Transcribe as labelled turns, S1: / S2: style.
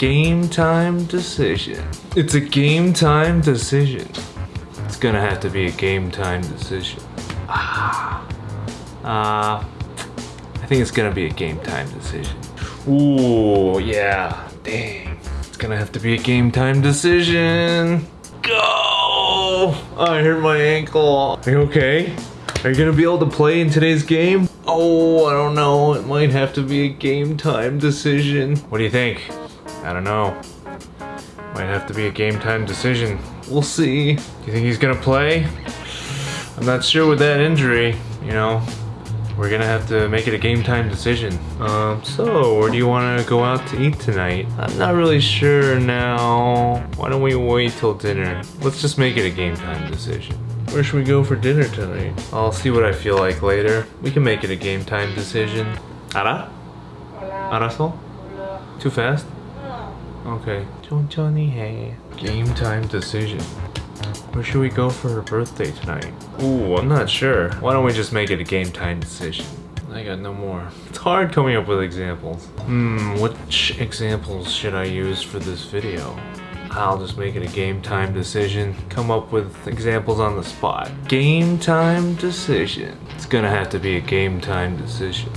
S1: game time decision. It's a game time decision. It's gonna have to be a game time decision. Ah. Uh, I think it's gonna be a game time decision. Ooh, yeah. Dang. It's gonna have to be a game time decision. Go! I hurt my ankle. Are you okay? Are you gonna be able to play in today's game? Oh, I don't know. It might have to be a game time decision. What do you think? I don't know. Might have to be a game time decision. We'll see. Do you think he's gonna play? I'm not sure with that injury, you know. We're gonna have to make it a game time decision. Um, so, where do you wanna go out to eat tonight? I'm not really sure now. Why don't we wait till dinner? Let's just make it a game time decision. Where should we go for dinner tonight? I'll see what I feel like later. We can make it a game time decision. Ara? Araso? Too fast? Okay. 천천히 해. Game time decision. Where should we go for her birthday tonight? Ooh, I'm not sure. Why don't we just make it a game time decision? I got no more. It's hard coming up with examples. Hmm, which examples should I use for this video? I'll just make it a game time decision. Come up with examples on the spot. Game time decision. It's gonna have to be a game time decision.